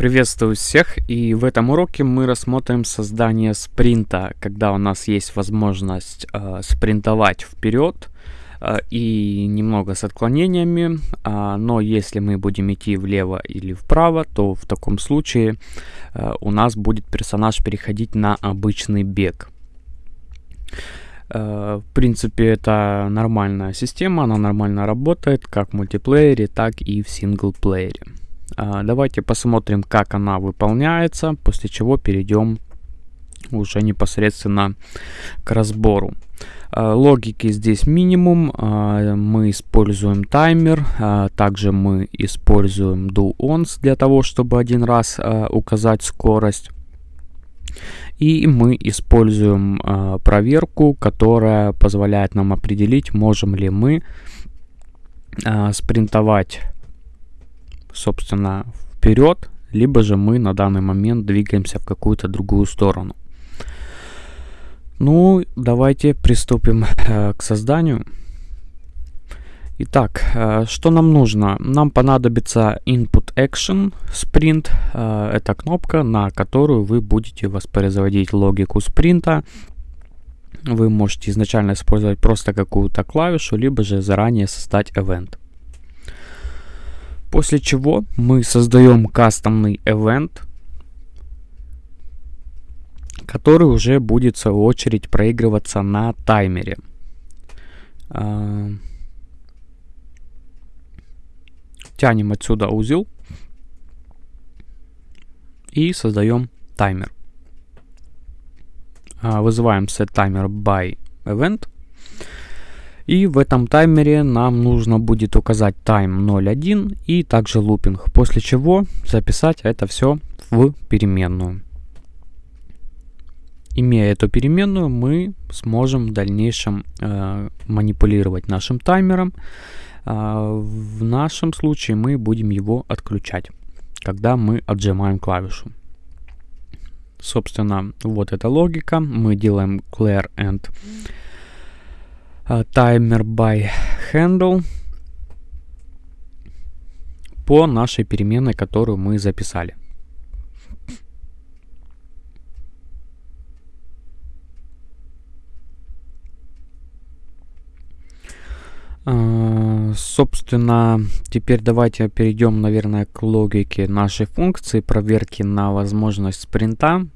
Приветствую всех, и в этом уроке мы рассмотрим создание спринта, когда у нас есть возможность э, спринтовать вперед э, и немного с отклонениями, э, но если мы будем идти влево или вправо, то в таком случае э, у нас будет персонаж переходить на обычный бег. Э, в принципе, это нормальная система, она нормально работает как в мультиплеере, так и в синглплеере. А, давайте посмотрим, как она выполняется, после чего перейдем уже непосредственно к разбору. А, логики здесь минимум, а, мы используем таймер, также мы используем do once для того, чтобы один раз указать скорость. И мы используем проверку, которая позволяет нам определить, можем ли мы спринтовать собственно, вперед, либо же мы на данный момент двигаемся в какую-то другую сторону. Ну, давайте приступим э, к созданию. Итак, э, что нам нужно? Нам понадобится input action sprint. Э, это кнопка, на которую вы будете воспроизводить логику спринта. Вы можете изначально использовать просто какую-то клавишу, либо же заранее создать event. После чего мы создаем кастомный event, который уже будет в свою очередь проигрываться на таймере. А, тянем отсюда узел и создаем таймер. А, вызываем set timer by event и в этом таймере нам нужно будет указать time 0.1 и также лупинг, после чего записать это все в переменную. Имея эту переменную, мы сможем в дальнейшем э, манипулировать нашим таймером. Э, в нашем случае мы будем его отключать, когда мы отжимаем клавишу. Собственно, вот эта логика. Мы делаем clear and timer by handle по нашей переменной, которую мы записали. Uh, собственно, теперь давайте перейдем, наверное, к логике нашей функции проверки на возможность спринта.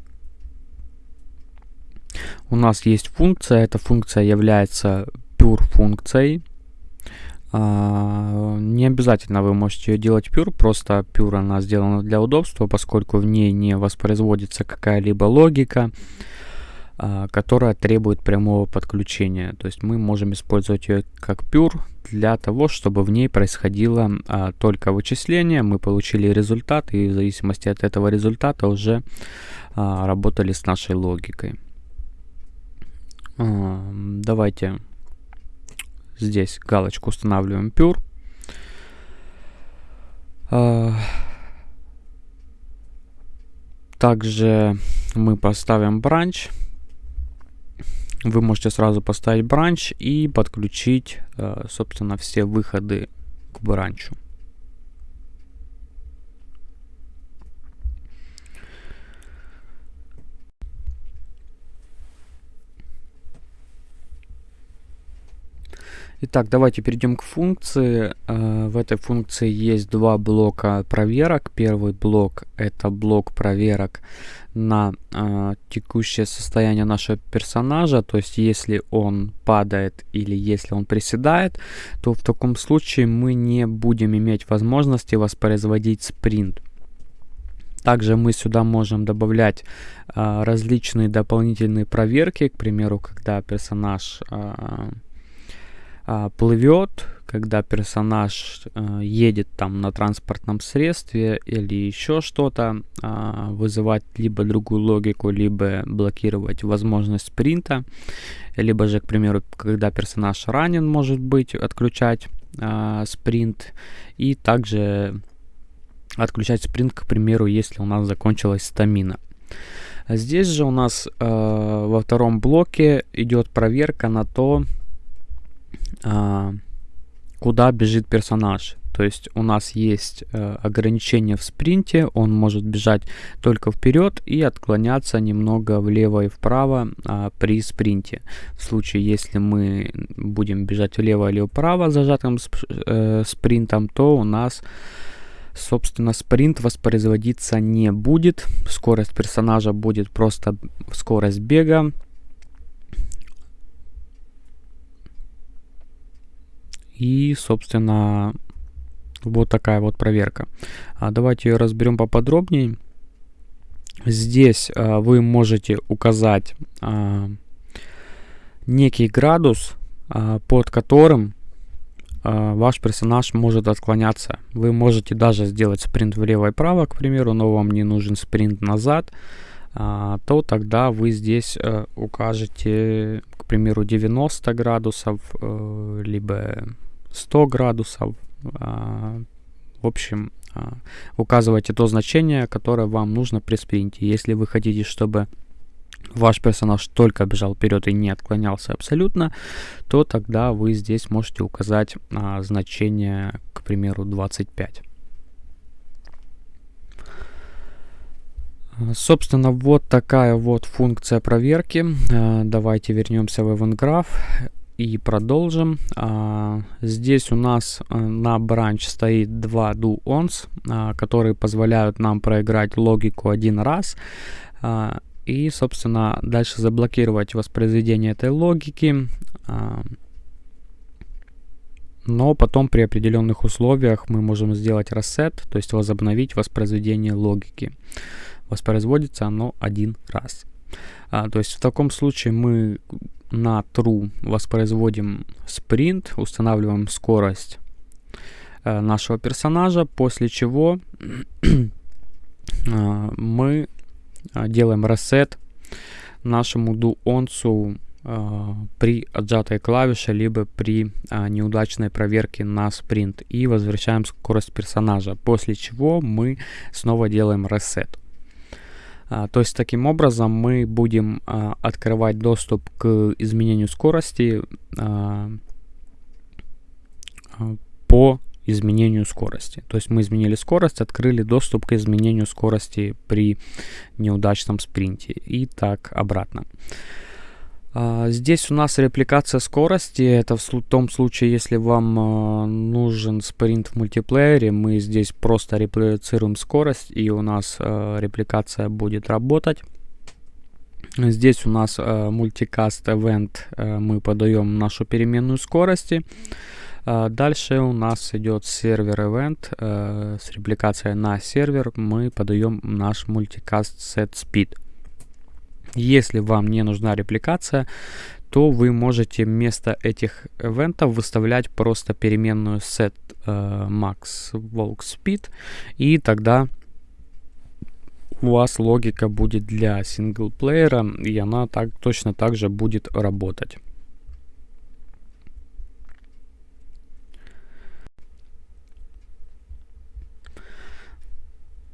У нас есть функция, эта функция является pure функцией. А, не обязательно вы можете ее делать pure, просто pure она сделана для удобства, поскольку в ней не воспроизводится какая-либо логика, а, которая требует прямого подключения. То есть мы можем использовать ее как pure для того, чтобы в ней происходило а, только вычисление, мы получили результат и в зависимости от этого результата уже работали с нашей логикой. Давайте Здесь галочку устанавливаем pure. А, также мы поставим бранч. Вы можете сразу поставить бранч и подключить, а, собственно, все выходы к бранчу. Итак, давайте перейдем к функции. Э, в этой функции есть два блока проверок. Первый блок это блок проверок на э, текущее состояние нашего персонажа. То есть, если он падает или если он приседает, то в таком случае мы не будем иметь возможности воспроизводить спринт. Также мы сюда можем добавлять э, различные дополнительные проверки. К примеру, когда персонаж... Э, а, плывет, когда персонаж а, едет там на транспортном средстве или еще что-то, а, вызывать либо другую логику, либо блокировать возможность спринта, либо же, к примеру, когда персонаж ранен, может быть, отключать а, спринт, и также отключать спринт, к примеру, если у нас закончилась стамина. Здесь же у нас э, во втором блоке идет проверка на то, куда бежит персонаж. То есть у нас есть э, ограничение в спринте, он может бежать только вперед и отклоняться немного влево и вправо э, при спринте. В случае, если мы будем бежать влево или вправо зажатым э, спринтом, то у нас собственно, спринт воспроизводиться не будет. Скорость персонажа будет просто скорость бега. И, собственно, вот такая вот проверка. А давайте ее разберем поподробнее. Здесь а, вы можете указать а, некий градус, под которым ваш персонаж может отклоняться. Вы можете даже сделать спринт влево и вправо, к примеру, но вам не нужен спринт назад, то тогда вы здесь а, укажете, к примеру, 90 градусов, а, либо 100 градусов. А, в общем, а, указывайте то значение, которое вам нужно при спринте. Если вы хотите, чтобы ваш персонаж только бежал вперед и не отклонялся абсолютно, то тогда вы здесь можете указать а, значение, к примеру, 25. Собственно, вот такая вот функция проверки. Давайте вернемся в EventGraph и продолжим. А, здесь у нас а, на branch стоит два do-ons, а, которые позволяют нам проиграть логику один раз. А, и, собственно, дальше заблокировать воспроизведение этой логики. Но потом при определенных условиях мы можем сделать reset, то есть возобновить воспроизведение логики. Воспроизводится оно один раз. То есть в таком случае мы на true воспроизводим sprint, устанавливаем скорость э, нашего персонажа, после чего э, мы а, делаем reset нашему дуонцу э, при отжатой клавише, либо при э, неудачной проверке на спринт и возвращаем скорость персонажа, после чего мы снова делаем reset. А, то есть таким образом мы будем а, открывать доступ к изменению скорости а, по изменению скорости. То есть мы изменили скорость, открыли доступ к изменению скорости при неудачном спринте и так обратно. А, здесь у нас репликация скорости. Это в том случае, если вам а, нужен спринт в мультиплеере, мы здесь просто реплицируем скорость и у нас а, репликация будет работать. Здесь у нас мультикаст event, мы подаем нашу переменную скорости. Дальше у нас идет сервер event с репликацией на сервер. Мы подаем наш мультикаст set speed. Если вам не нужна репликация, то вы можете вместо этих ивентов выставлять просто переменную set uh, max walk speed, и тогда у вас логика будет для синглплеера, и она так, точно так же будет работать.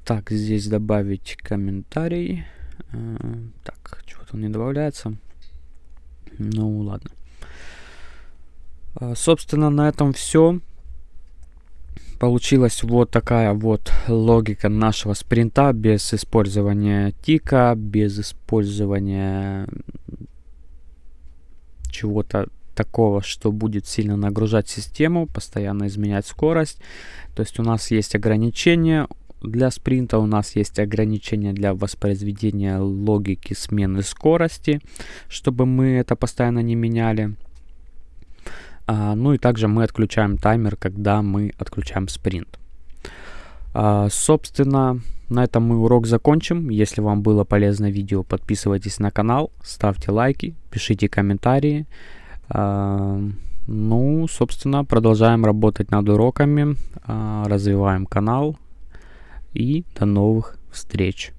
Так, здесь добавить комментарий. Э, так, чего-то он не добавляется. Ну, ладно. А, собственно, на этом все. Получилась вот такая вот логика нашего спринта без использования тика, без использования чего-то такого, что будет сильно нагружать систему, постоянно изменять скорость. То есть у нас есть ограничения, для спринта у нас есть ограничение для воспроизведения логики смены скорости, чтобы мы это постоянно не меняли. А, ну и также мы отключаем таймер, когда мы отключаем спринт. А, собственно, на этом мы урок закончим. Если вам было полезно видео, подписывайтесь на канал, ставьте лайки, пишите комментарии. А, ну, собственно, продолжаем работать над уроками, а, развиваем канал и до новых встреч!